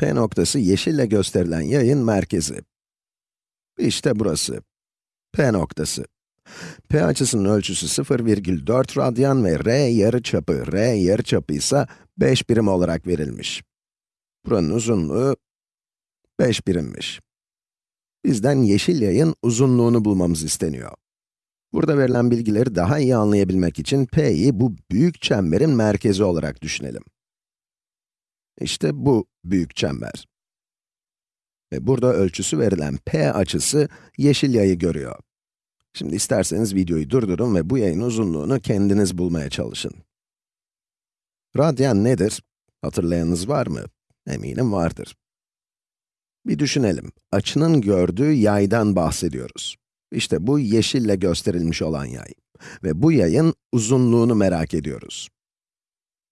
P noktası yeşille gösterilen yayın merkezi. İşte burası. P noktası. P açısının ölçüsü 0,4 radyan ve r yarıçapı, r yarıçapı ise 5 birim olarak verilmiş. Buranın uzunluğu 5 birimmiş. Bizden yeşil yayın uzunluğunu bulmamız isteniyor. Burada verilen bilgileri daha iyi anlayabilmek için P'yi bu büyük çemberin merkezi olarak düşünelim. İşte bu büyük çember. Ve burada ölçüsü verilen P açısı yeşil yayı görüyor. Şimdi isterseniz videoyu durdurun ve bu yayın uzunluğunu kendiniz bulmaya çalışın. Radyan nedir? Hatırlayanınız var mı? Eminim vardır. Bir düşünelim. Açının gördüğü yaydan bahsediyoruz. İşte bu yeşille gösterilmiş olan yay. Ve bu yayın uzunluğunu merak ediyoruz.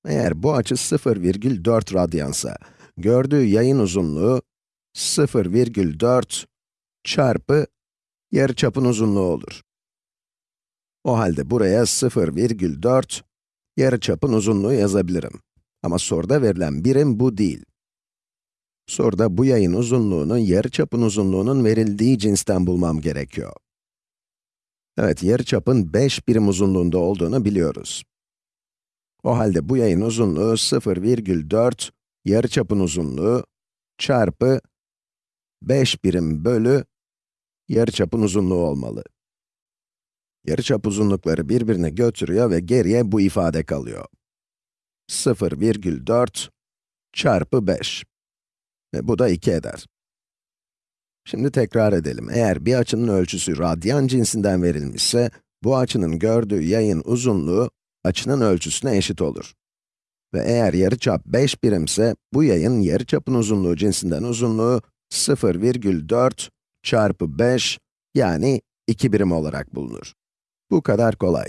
Eğer bu açı 0,4 radyansa, gördüğü yayın uzunluğu 0,4 çarpı yarıçapın uzunluğu olur. O halde buraya 0,4 yarıçapın uzunluğu yazabilirim. Ama soruda verilen birim bu değil. Soruda bu yayın uzunluğunu yarıçapın uzunluğunun verildiği cinsten bulmam gerekiyor. Evet, yarıçapın 5 birim uzunluğunda olduğunu biliyoruz. O halde bu yayın uzunluğu 0,4 yarıçapın uzunluğu çarpı 5 birim bölü yarıçapın uzunluğu olmalı. Yarıçap uzunlukları birbirine götürüyor ve geriye bu ifade kalıyor. 0,4 çarpı 5. Ve bu da 2 eder. Şimdi tekrar edelim. Eğer bir açının ölçüsü radyan cinsinden verilmişse, bu açının gördüğü yayın uzunluğu, açının ölçüsüne eşit olur. Ve eğer yarıçap 5 birimse, bu yayın yarıçapın uzunluğu cinsinden uzunluğu 0,4 çarpı 5, yani 2 birim olarak bulunur. Bu kadar kolay.